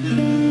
Thank